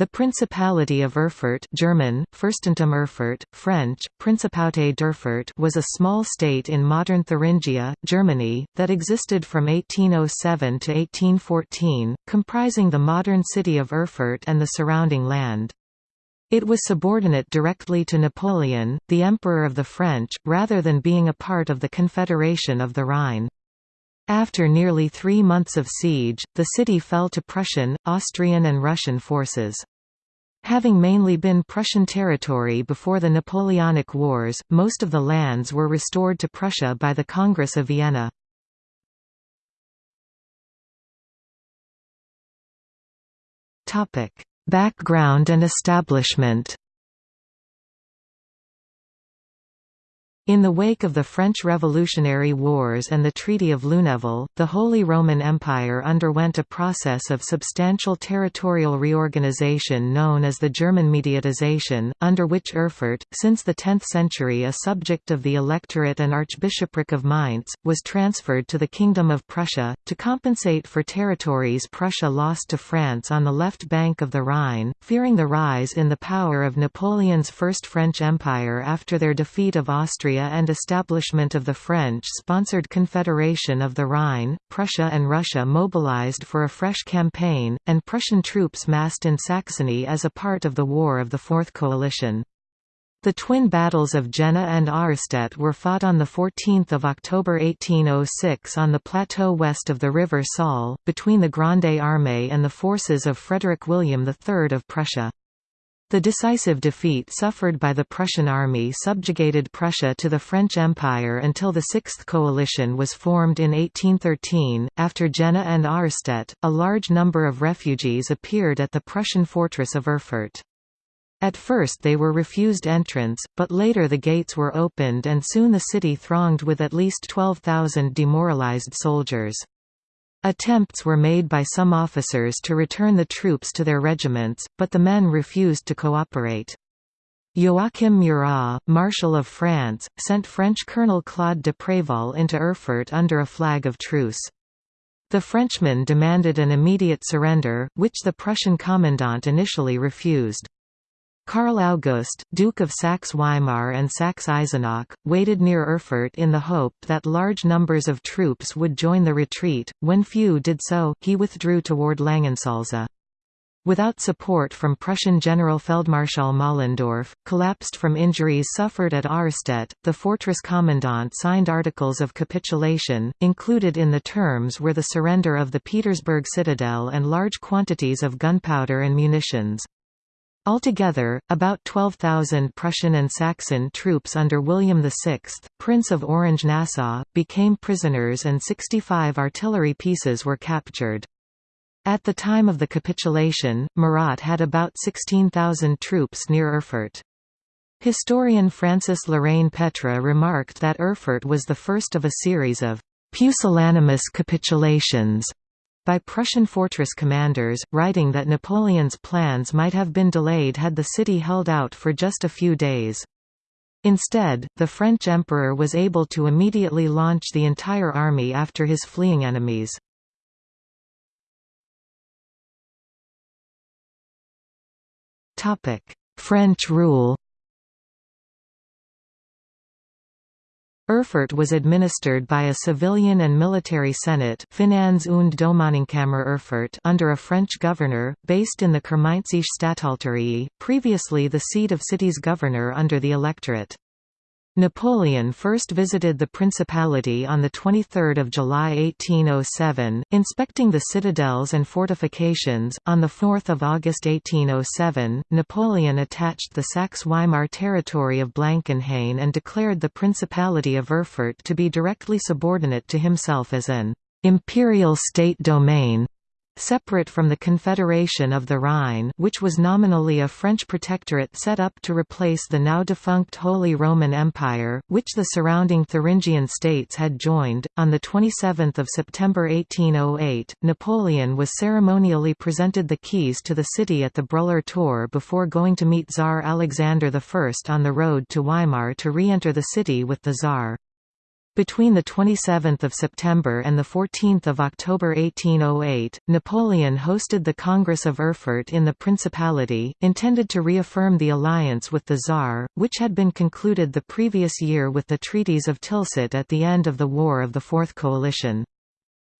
The Principality of Erfurt German, Fürstentum Erfurt, French, Principauté d'Erfurt was a small state in modern Thuringia, Germany, that existed from 1807 to 1814, comprising the modern city of Erfurt and the surrounding land. It was subordinate directly to Napoleon, the Emperor of the French, rather than being a part of the Confederation of the Rhine. After nearly three months of siege, the city fell to Prussian, Austrian and Russian forces. Having mainly been Prussian territory before the Napoleonic Wars, most of the lands were restored to Prussia by the Congress of Vienna. Background and establishment In the wake of the French Revolutionary Wars and the Treaty of Luneville, the Holy Roman Empire underwent a process of substantial territorial reorganization known as the German mediatization, under which Erfurt, since the 10th century a subject of the Electorate and Archbishopric of Mainz, was transferred to the Kingdom of Prussia, to compensate for territories Prussia lost to France on the left bank of the Rhine, fearing the rise in the power of Napoleon's First French Empire after their defeat of Austria and establishment of the French-sponsored Confederation of the Rhine, Prussia and Russia mobilized for a fresh campaign, and Prussian troops massed in Saxony as a part of the War of the Fourth Coalition. The twin battles of Jena and Auerstedt were fought on 14 October 1806 on the plateau west of the River Saale, between the Grande Armée and the forces of Frederick William III of Prussia. The decisive defeat suffered by the Prussian army subjugated Prussia to the French Empire until the Sixth Coalition was formed in 1813. After Jena and Auerstedt, a large number of refugees appeared at the Prussian fortress of Erfurt. At first they were refused entrance, but later the gates were opened and soon the city thronged with at least 12,000 demoralized soldiers. Attempts were made by some officers to return the troops to their regiments, but the men refused to cooperate. Joachim Murat, Marshal of France, sent French Colonel Claude de Préval into Erfurt under a flag of truce. The Frenchmen demanded an immediate surrender, which the Prussian commandant initially refused. Karl August, Duke of Saxe-Weimar and Saxe-Eisenach, waited near Erfurt in the hope that large numbers of troops would join the retreat. When few did so, he withdrew toward Langensalza. Without support from Prussian Generalfeldmarschall Mollendorf, collapsed from injuries suffered at Auerstedt, the fortress commandant signed articles of capitulation, included in the terms were the surrender of the Petersberg citadel and large quantities of gunpowder and munitions. Altogether, about 12,000 Prussian and Saxon troops under William VI, Prince of Orange-Nassau, became prisoners and 65 artillery pieces were captured. At the time of the capitulation, Murat had about 16,000 troops near Erfurt. Historian Francis Lorraine Petre remarked that Erfurt was the first of a series of pusillanimous capitulations by Prussian fortress commanders, writing that Napoleon's plans might have been delayed had the city held out for just a few days. Instead, the French emperor was able to immediately launch the entire army after his fleeing enemies. French rule Erfurt was administered by a civilian and military senate Finanz- und Domänenkammer Erfurt under a French governor, based in the Kurmainzische Statthalterie, previously the seat of city's governor under the electorate. Napoleon first visited the Principality on 23 July 1807, inspecting the citadels and fortifications. On 4 August 1807, Napoleon attached the Saxe-Weimar territory of Blankenhain and declared the Principality of Erfurt to be directly subordinate to himself as an imperial state domain separate from the Confederation of the Rhine which was nominally a French protectorate set up to replace the now defunct Holy Roman Empire, which the surrounding Thuringian states had joined. On 27 September 1808, Napoleon was ceremonially presented the keys to the city at the Brühler Tor before going to meet Tsar Alexander I on the road to Weimar to re-enter the city with the Tsar. Between 27 September and 14 October 1808, Napoleon hosted the Congress of Erfurt in the Principality, intended to reaffirm the alliance with the Tsar, which had been concluded the previous year with the treaties of Tilsit at the end of the War of the Fourth Coalition.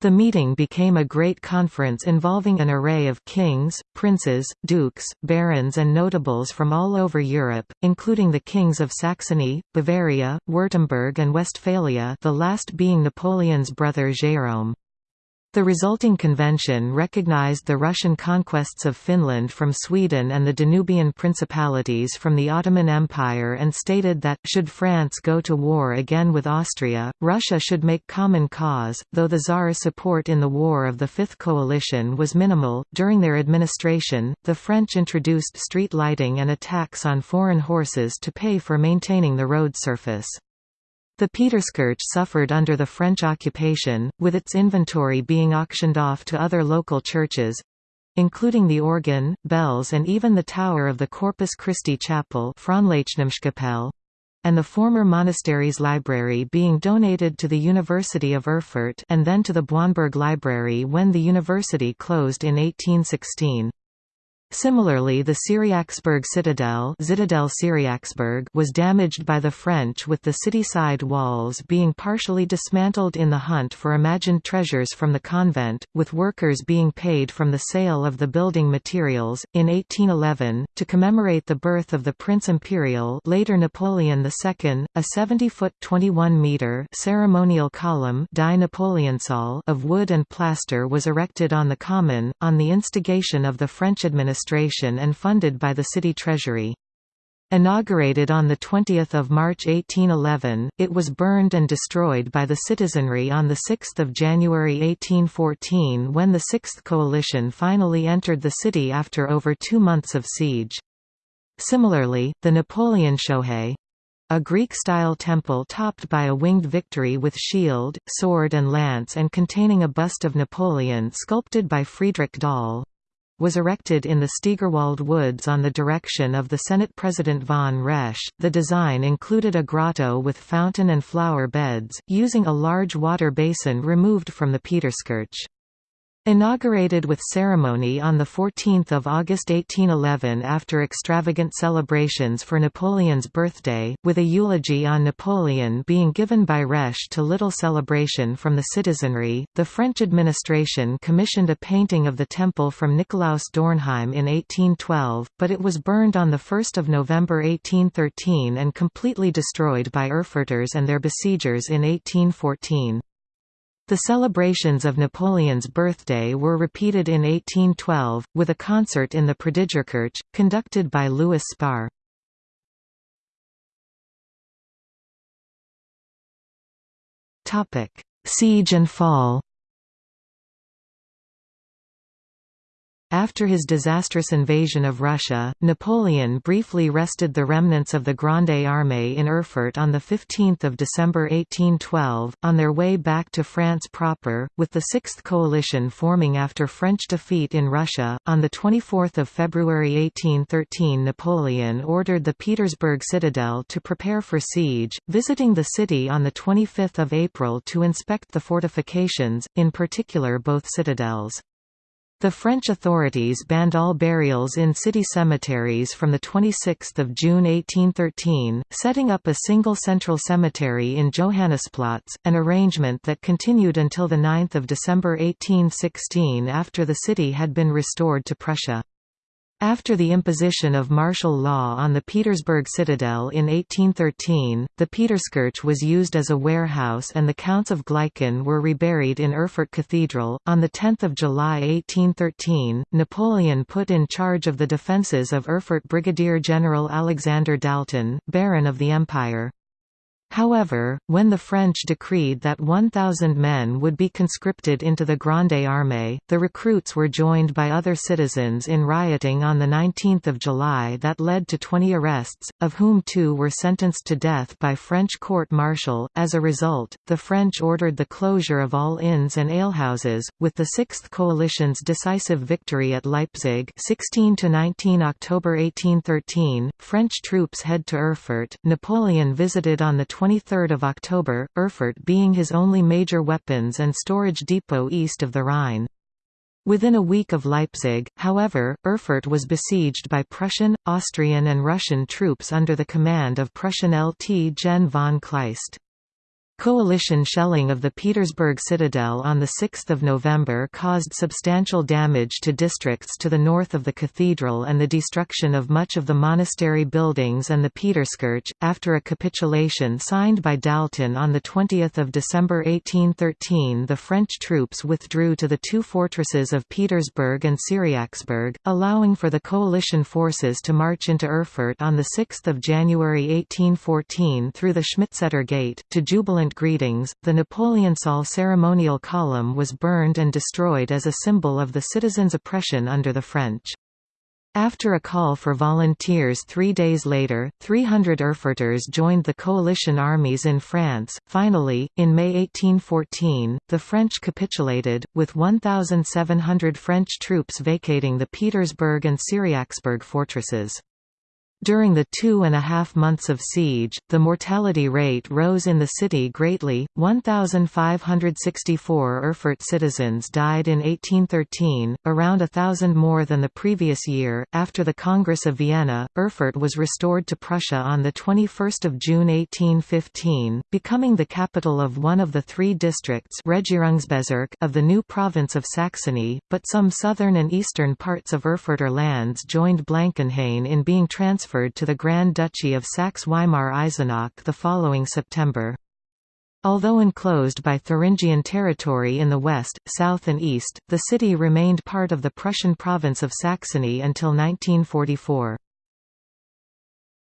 The meeting became a great conference involving an array of kings, princes, dukes, barons and notables from all over Europe, including the kings of Saxony, Bavaria, Württemberg and Westphalia the last being Napoleon's brother Jérôme. The resulting convention recognized the Russian conquests of Finland from Sweden and the Danubian principalities from the Ottoman Empire and stated that, should France go to war again with Austria, Russia should make common cause. Though the Tsar's support in the War of the Fifth Coalition was minimal, during their administration, the French introduced street lighting and a tax on foreign horses to pay for maintaining the road surface. The Peterskirch suffered under the French occupation, with its inventory being auctioned off to other local churches—including the organ, bells and even the tower of the Corpus Christi Chapel and the former monastery's library being donated to the University of Erfurt and then to the Bauenberg Library when the university closed in 1816. Similarly the Cyriaksburg citadel was damaged by the French with the city-side walls being partially dismantled in the hunt for imagined treasures from the convent, with workers being paid from the sale of the building materials. In 1811, to commemorate the birth of the Prince Imperial later Napoleon II, a 70-foot 21-metre ceremonial column of wood and plaster was erected on the Common, on the instigation of the French administration administration and funded by the city treasury. Inaugurated on 20 March 1811, it was burned and destroyed by the citizenry on 6 January 1814 when the Sixth Coalition finally entered the city after over two months of siege. Similarly, the Napoleon Shohei, a Greek-style temple topped by a winged victory with shield, sword and lance and containing a bust of Napoleon sculpted by Friedrich Dahl, was erected in the Steigerwald Woods on the direction of the Senate President von Resch. The design included a grotto with fountain and flower beds, using a large water basin removed from the Peterskirch. Inaugurated with ceremony on 14 August 1811 after extravagant celebrations for Napoleon's birthday, with a eulogy on Napoleon being given by Resch to little celebration from the citizenry, the French administration commissioned a painting of the temple from Nikolaus Dornheim in 1812, but it was burned on 1 November 1813 and completely destroyed by Erfurters and their besiegers in 1814. The celebrations of Napoleon's birthday were repeated in 1812, with a concert in the Predigerkirche, conducted by Louis Spohr. Siege and fall After his disastrous invasion of Russia, Napoleon briefly rested the remnants of the Grande Armée in Erfurt on 15 December 1812, on their way back to France proper, with the Sixth Coalition forming after French defeat in Russia. On 24 February 1813 Napoleon ordered the Petersberg citadel to prepare for siege, visiting the city on 25 April to inspect the fortifications, in particular both citadels. The French authorities banned all burials in city cemeteries from 26 June 1813, setting up a single central cemetery in Johannesplatz, an arrangement that continued until 9 December 1816 after the city had been restored to Prussia. After the imposition of martial law on the Petersberg citadel in 1813, the Peterskirch was used as a warehouse and the Counts of Gleichen were reburied in Erfurt Cathedral. On 10 July 1813, Napoleon put in charge of the defences of Erfurt Brigadier General Alexander Dalton, Baron of the Empire. However, when the French decreed that 1,000 men would be conscripted into the Grande Armée, the recruits were joined by other citizens in rioting on 19 July that led to 20 arrests, of whom two were sentenced to death by French court-martial. As a result, the French ordered the closure of all inns and alehouses, with the Sixth Coalition's decisive victory at Leipzig 16 to 19 October 1813, French troops head to Erfurt. Napoleon visited on the 23 October, Erfurt being his only major weapons and storage depot east of the Rhine. Within a week of Leipzig, however, Erfurt was besieged by Prussian, Austrian and Russian troops under the command of Prussian Lt Gen von Kleist. Coalition shelling of the Petersberg citadel on 6 November caused substantial damage to districts to the north of the cathedral and the destruction of much of the monastery buildings and the Peterskirche. After a capitulation signed by Dalton on 20 December 1813 the French troops withdrew to the two fortresses of Petersburg and Cyriaksburg, allowing for the coalition forces to march into Erfurt on 6 January 1814 through the Schmidtstedter Gate, to jubilant greetings, the Napoleonsal ceremonial column was burned and destroyed as a symbol of the citizens' oppression under the French. After a call for volunteers three days later, 300 Erfurters joined the coalition armies in France. Finally, in May 1814, the French capitulated, with 1,700 French troops vacating the Petersberg and Cyriaksburg fortresses. During the two and a half months of siege, the mortality rate rose in the city greatly. 1,564 Erfurt citizens died in 1813, around a thousand more than the previous year. After the Congress of Vienna, Erfurt was restored to Prussia on 21 June 1815, becoming the capital of one of the three districts of the new province of Saxony, but some southern and eastern parts of Erfurter lands joined Blankenhain in being transferred transferred to the Grand Duchy of Saxe-Weimar-Eisenach the following September. Although enclosed by Thuringian territory in the west, south and east, the city remained part of the Prussian province of Saxony until 1944.